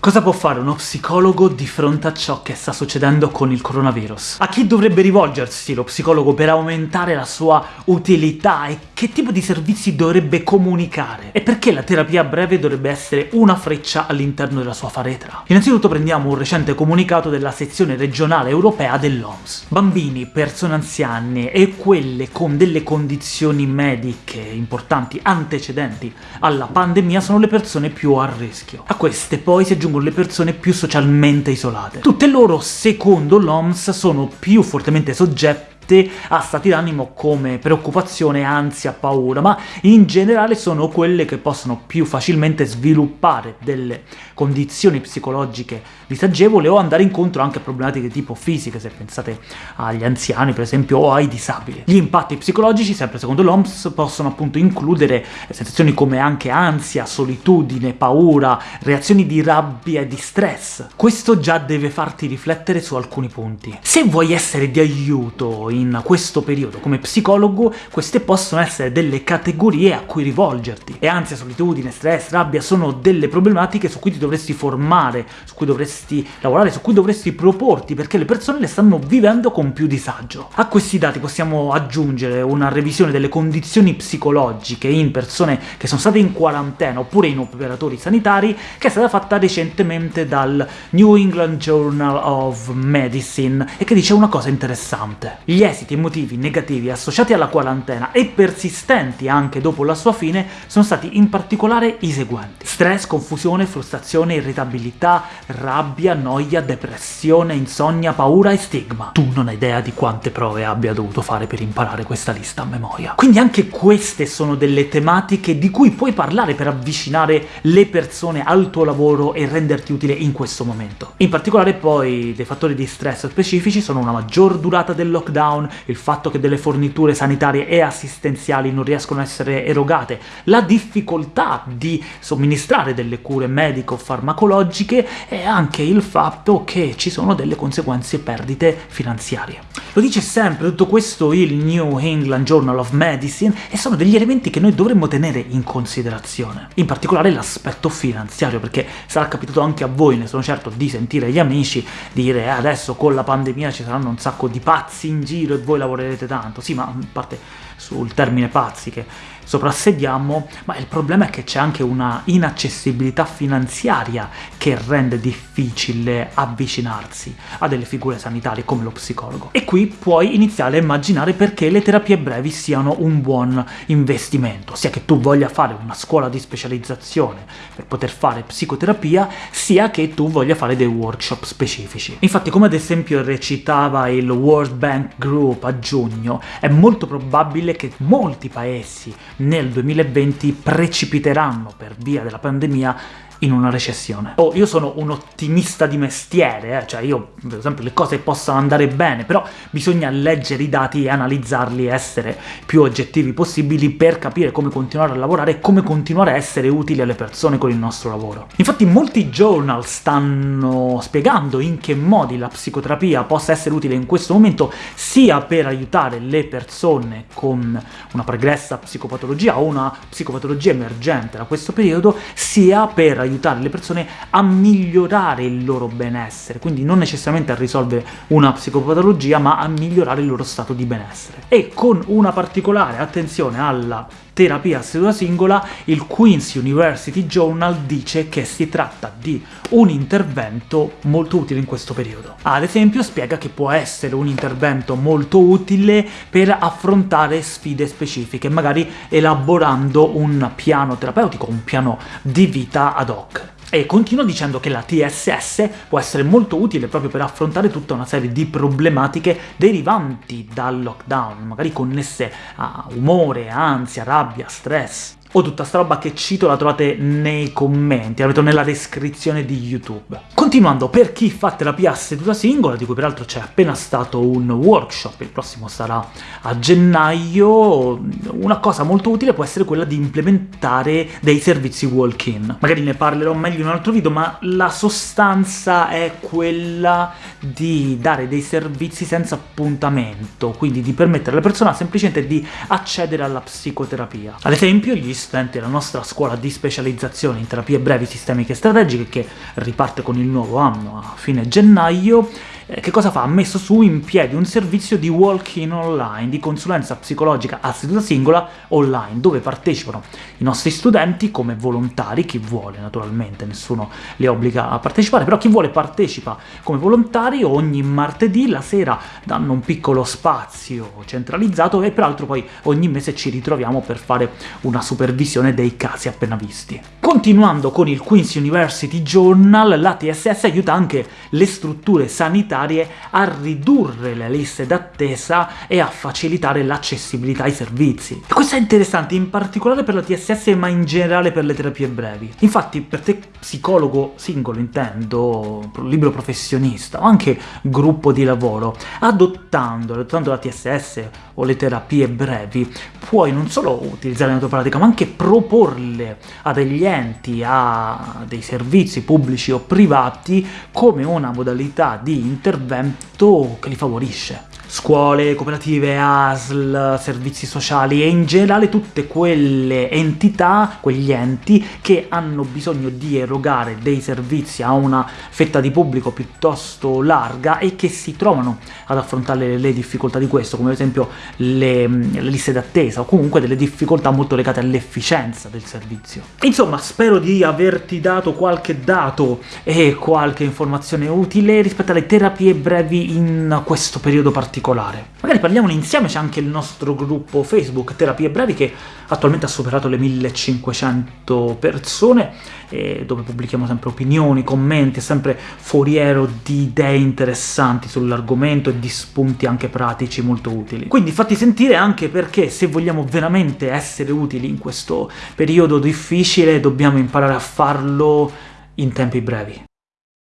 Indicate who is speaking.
Speaker 1: Cosa può fare uno psicologo di fronte a ciò che sta succedendo con il coronavirus? A chi dovrebbe rivolgersi lo psicologo per aumentare la sua utilità e che tipo di servizi dovrebbe comunicare? E perché la terapia breve dovrebbe essere una freccia all'interno della sua faretra? Innanzitutto prendiamo un recente comunicato della sezione regionale europea dell'OMS. Bambini, persone anziane e quelle con delle condizioni mediche importanti antecedenti alla pandemia sono le persone più a rischio. A queste poi si aggiunge aggiungono le persone più socialmente isolate. Tutte loro, secondo l'OMS, sono più fortemente soggette a stati d'animo come preoccupazione, ansia, paura, ma in generale sono quelle che possono più facilmente sviluppare delle condizioni psicologiche disagevoli o andare incontro anche a problematiche tipo fisiche, se pensate agli anziani per esempio o ai disabili. Gli impatti psicologici, sempre secondo l'OMS, possono appunto includere sensazioni come anche ansia, solitudine, paura, reazioni di rabbia e di stress. Questo già deve farti riflettere su alcuni punti. Se vuoi essere di aiuto in in questo periodo come psicologo, queste possono essere delle categorie a cui rivolgerti. E ansia, solitudine, stress, rabbia sono delle problematiche su cui ti dovresti formare, su cui dovresti lavorare, su cui dovresti proporti, perché le persone le stanno vivendo con più disagio. A questi dati possiamo aggiungere una revisione delle condizioni psicologiche in persone che sono state in quarantena oppure in operatori sanitari, che è stata fatta recentemente dal New England Journal of Medicine, e che dice una cosa interessante. Gli esiti emotivi negativi associati alla quarantena e persistenti anche dopo la sua fine sono stati in particolare i seguenti. Stress, confusione, frustrazione, irritabilità, rabbia, noia, depressione, insonnia, paura e stigma. Tu non hai idea di quante prove abbia dovuto fare per imparare questa lista a memoria. Quindi anche queste sono delle tematiche di cui puoi parlare per avvicinare le persone al tuo lavoro e renderti utile in questo momento. In particolare poi dei fattori di stress specifici sono una maggior durata del lockdown, lockdown, il fatto che delle forniture sanitarie e assistenziali non riescono a essere erogate, la difficoltà di somministrare delle cure medico-farmacologiche e anche il fatto che ci sono delle conseguenze perdite finanziarie. Lo dice sempre tutto questo il New England Journal of Medicine, e sono degli elementi che noi dovremmo tenere in considerazione. In particolare l'aspetto finanziario, perché sarà capitato anche a voi, ne sono certo, di sentire gli amici dire eh, adesso con la pandemia ci saranno un sacco di pazzi in giro, giro e voi lavorerete tanto. Sì, ma a parte sul termine pazzi che soprassediamo, ma il problema è che c'è anche una inaccessibilità finanziaria che rende difficile avvicinarsi a delle figure sanitarie come lo psicologo. E qui puoi iniziare a immaginare perché le terapie brevi siano un buon investimento, sia che tu voglia fare una scuola di specializzazione per poter fare psicoterapia, sia che tu voglia fare dei workshop specifici. Infatti, come ad esempio recitava il World Bank Group a giugno, è molto probabile che molti paesi nel 2020 precipiteranno per via della pandemia in una recessione. Oh, io sono un ottimista di mestiere, eh? cioè io vedo sempre le cose possano andare bene, però bisogna leggere i dati e analizzarli essere più oggettivi possibili per capire come continuare a lavorare e come continuare a essere utili alle persone con il nostro lavoro. Infatti molti journal stanno spiegando in che modi la psicoterapia possa essere utile in questo momento, sia per aiutare le persone con una pregressa psicopatologia o una psicopatologia emergente da questo periodo, sia per aiutare aiutare le persone a migliorare il loro benessere, quindi non necessariamente a risolvere una psicopatologia, ma a migliorare il loro stato di benessere. E con una particolare attenzione alla terapia a seduta singola, il Queen's University Journal dice che si tratta di un intervento molto utile in questo periodo. Ad esempio spiega che può essere un intervento molto utile per affrontare sfide specifiche, magari elaborando un piano terapeutico, un piano di vita ad hoc. E continua dicendo che la TSS può essere molto utile proprio per affrontare tutta una serie di problematiche derivanti dal lockdown, magari connesse a umore, ansia, rabbia, stress o tutta sta roba che cito la trovate nei commenti, la metto nella descrizione di YouTube. Continuando, per chi fa terapia a seduta singola, di cui peraltro c'è appena stato un workshop, il prossimo sarà a gennaio, una cosa molto utile può essere quella di implementare dei servizi walk-in. Magari ne parlerò meglio in un altro video, ma la sostanza è quella di dare dei servizi senza appuntamento, quindi di permettere alla persona semplicemente di accedere alla psicoterapia. Ad esempio, gli studenti della nostra scuola di specializzazione in terapie brevi sistemiche e strategiche, che riparte con il nuovo anno a fine gennaio, eh, che cosa fa? Ha messo su in piedi un servizio di walk-in online, di consulenza psicologica a seduta singola online, dove partecipano i nostri studenti come volontari, chi vuole naturalmente, nessuno li obbliga a partecipare, però chi vuole partecipa come volontari, ogni martedì la sera danno un piccolo spazio centralizzato e peraltro poi ogni mese ci ritroviamo per fare una supervisione dei casi appena visti. Continuando con il Queen's University Journal, la TSS aiuta anche le strutture sanitarie a ridurre le liste d'attesa e a facilitare l'accessibilità ai servizi. E questo è interessante, in particolare per la TSS, ma in generale per le terapie brevi. Infatti, per te psicologo singolo, intendo, libero professionista, o anche gruppo di lavoro, adottando, adottando la TSS o le terapie brevi, puoi non solo utilizzare la tua pratica, ma anche proporle a degli enti clienti a dei servizi pubblici o privati come una modalità di intervento che li favorisce scuole, cooperative, ASL, servizi sociali e in generale tutte quelle entità, quegli enti che hanno bisogno di erogare dei servizi a una fetta di pubblico piuttosto larga e che si trovano ad affrontare le difficoltà di questo, come ad esempio le, le liste d'attesa o comunque delle difficoltà molto legate all'efficienza del servizio. Insomma, spero di averti dato qualche dato e qualche informazione utile rispetto alle terapie brevi in questo periodo particolare particolare. Magari parliamone insieme, c'è anche il nostro gruppo Facebook Terapie Brevi che attualmente ha superato le 1500 persone, dove pubblichiamo sempre opinioni, commenti, è sempre foriero di idee interessanti sull'argomento e di spunti anche pratici molto utili. Quindi fatti sentire anche perché se vogliamo veramente essere utili in questo periodo difficile dobbiamo imparare a farlo in tempi brevi.